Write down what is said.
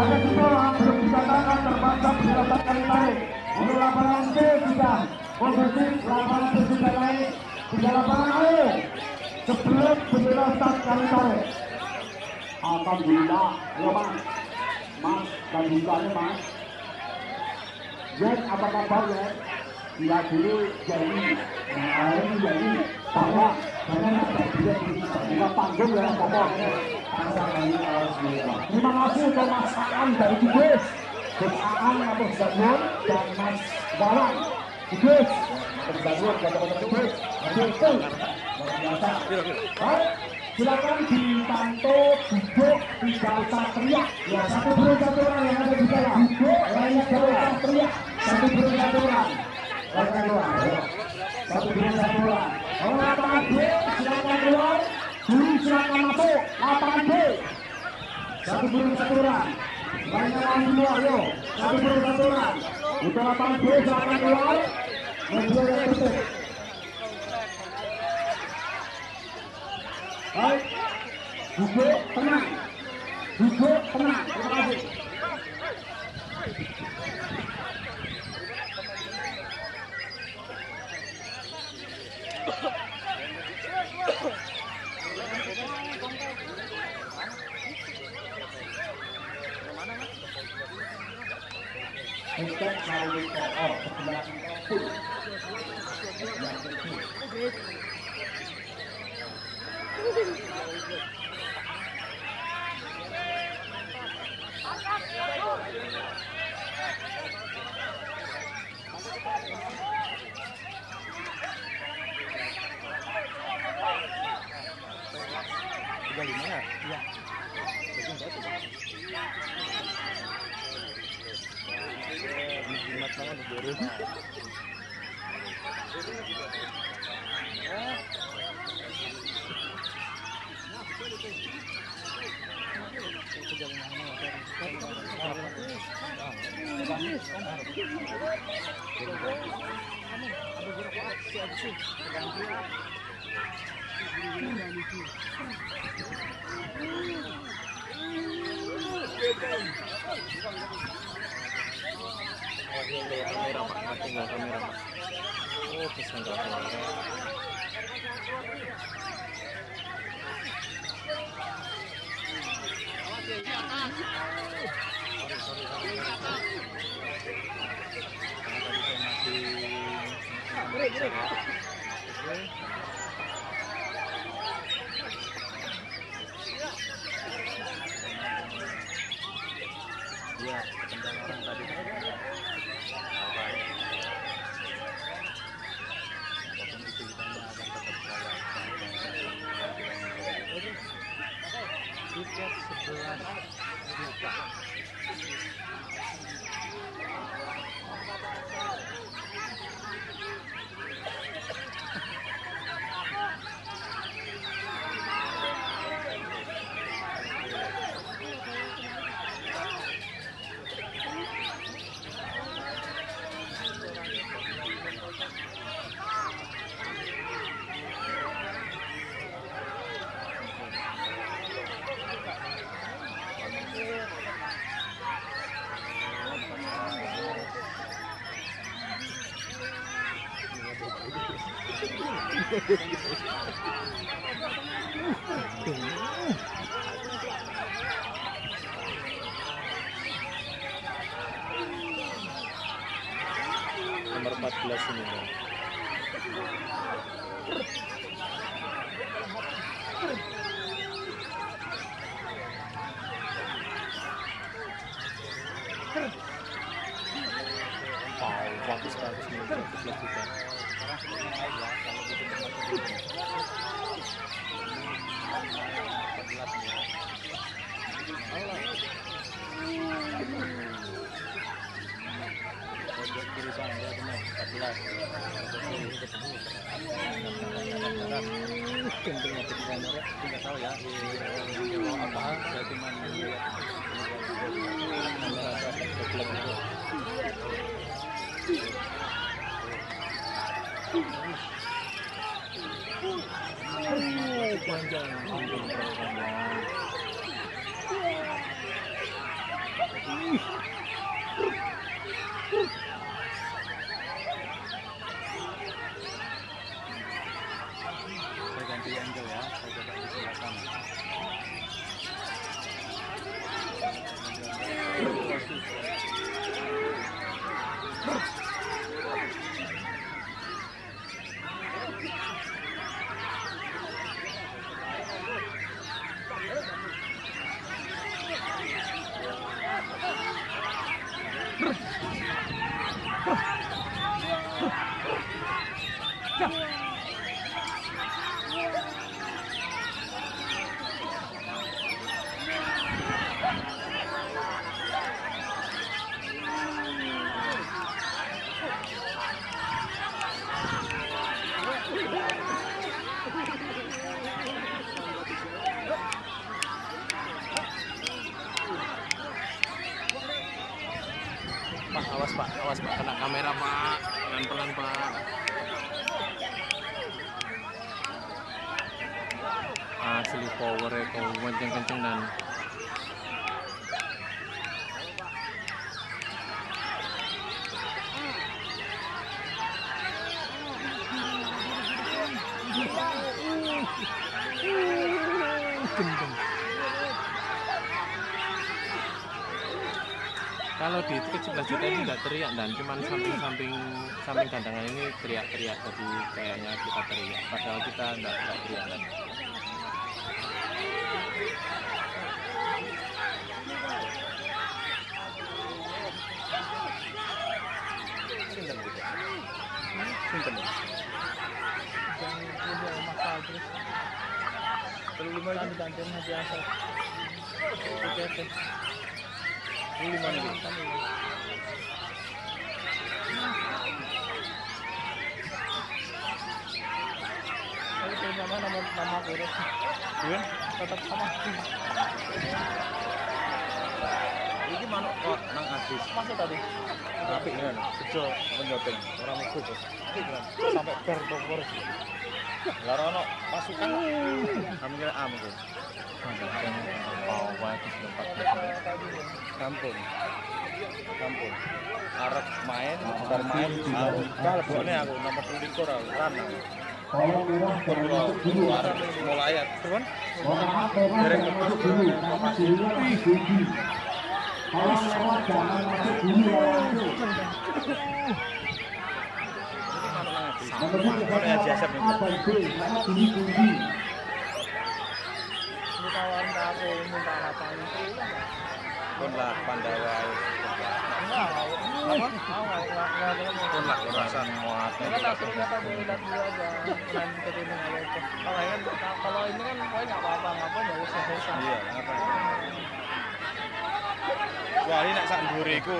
ada juga yang belum dikatakan terpaksa berdasarkan tarik untuk lapangan C sudah posisi lapangan C naik. Tiga lapangan ayo sebelum bendera start kami tarik. Alhamdulillah, ya mas, mas dan bukanya mas. Yen apa kabar ya? Dia dulu jadi, nah ini jadi. Karena ada dia di panggung ya pokoknya. Terima kasih untuk Mas Aan dari Kudus Mas Aan atau Zanur dan Mas Wawan Kudus dan teman-teman Kudus itu luar biasa silakan dipantau duduk tidak usah teriak. Ya satu burung satu orang yang ada di dalam. Duduk lainnya tidak usah teriak. Satu burung satu orang. Keluar satu burung satu orang. B silakan keluar silakan masuk lapangan B satu burung satu orang lainnya lawan semua ayo satu burung satu orang untuk lapangan B silakan keluar mobil yang tutup baik duduk tenang duduk tenang kasih untuk melalui KO sebelah pun yang kecil kamera pak tinggal Iya, tendang orang Thank you. Nomor 14 ini bang. Tidak tahu ya. Apa? Saya cuma panjang. Saya ganti angle ya. Saya coba di sebelah sana. Pak, awas pak, awas pak, kena kamera pak, pelan-pelan pak. Asli power ya, kau kenceng-kenceng dan kalau di tiket 11 juta ini nggak teriak dan cuman samping-samping samping gandangan ini teriak-teriak jadi kayaknya kita teriak padahal kita nggak teriak dan gitu. Ya? Ini gantinya biasa. Oke, oke. Lima nih. Itu nama nama nama kurus. Iya? Tetap sama. Iki manuk kok nang adus. Masuk tadi. Apik kan? Bejo penyoteng. Ora mlebu bos. Sampai ber bogor. Lah ora ono am ku. Bawa itu Kampung. Kampung. Arek main, bar main, kalebone aku nomor 23 aku ran. Kalau merah jangan masuk dulu. Arek mulai ya, masuk dulu. Dirinya masih. Kalau jangan masuk dulu. Nomor nih? A dan B karena tinggi tinggi. Ini lapan. Pun lah Pandawa. Pun lah muat. Kalau itu. Kalau kan kalau ini kan nggak apa-apa, nggak usah. Iya, ini nak sak apa-apa.